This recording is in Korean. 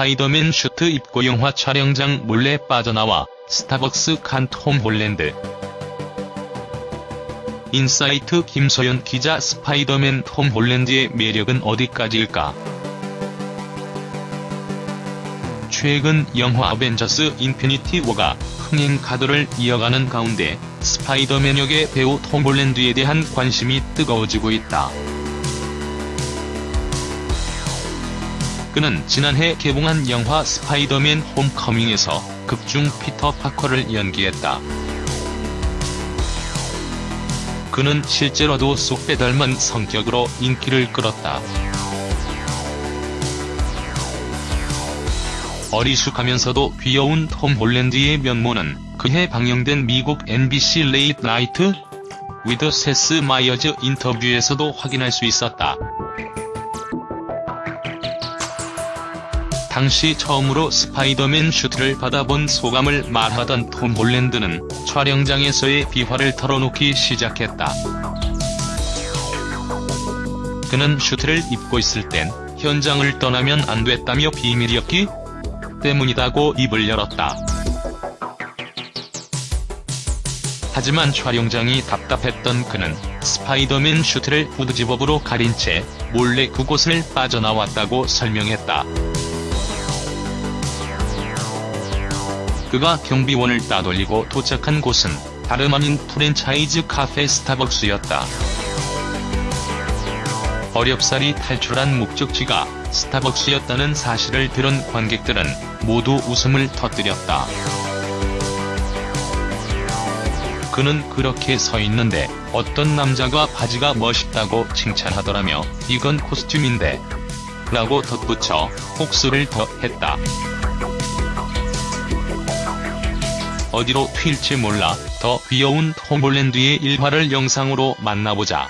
스파이더맨 슈트 입고 영화 촬영장 몰래 빠져나와 스타벅스 간 톰 홀랜드. 인사이트 김소연 기자 스파이더맨 톰 홀랜드의 매력은 어디까지일까? 최근 영화 어벤져스 인피니티 워가 흥행 가도를 이어가는 가운데 스파이더맨 역의 배우 톰 홀랜드에 대한 관심이 뜨거워지고 있다. 그는 지난해 개봉한 영화 스파이더맨 홈커밍에서 극중 피터 파커를 연기했다. 그는 실제로도 쏙 빼닮은 성격으로 인기를 끌었다. 어리숙하면서도 귀여운 톰 홀랜드의 면모는 그해 방영된 미국 NBC 레이트 나이트 위드 세스 마이어즈 인터뷰에서도 확인할 수 있었다. 당시 처음으로 스파이더맨 슈트를 받아본 소감을 말하던 톰 홀랜드는 촬영장에서의 비화를 털어놓기 시작했다. 그는 슈트를 입고 있을 땐 현장을 떠나면 안 됐다며 비밀이었기 때문이다고 입을 열었다. 하지만 촬영장이 답답했던 그는 스파이더맨 슈트를 후드집업으로 가린 채 몰래 그곳을 빠져나왔다고 설명했다. 그가 경비원을 따돌리고 도착한 곳은 다름 아닌 프랜차이즈 카페 스타벅스였다. 어렵사리 탈출한 목적지가 스타벅스였다는 사실을 들은 관객들은 모두 웃음을 터뜨렸다. 그는 그렇게 서 있는데 어떤 남자가 바지가 멋있다고 칭찬하더라며 이건 코스튬인데 라고 덧붙여 혹수를 더했다. 어디로 튈지 몰라 더 귀여운 톰 홀랜드의 일화를 영상으로 만나보자.